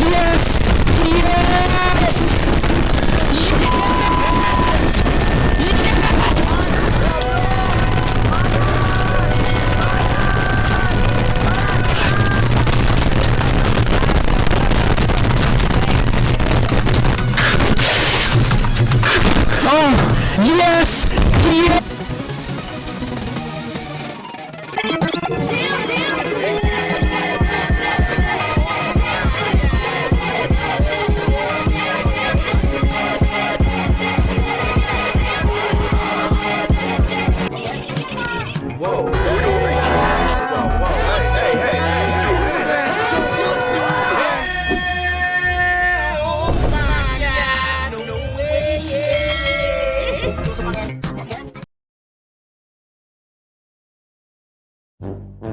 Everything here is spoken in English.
Yes! Yes! Yes! Oh, hey.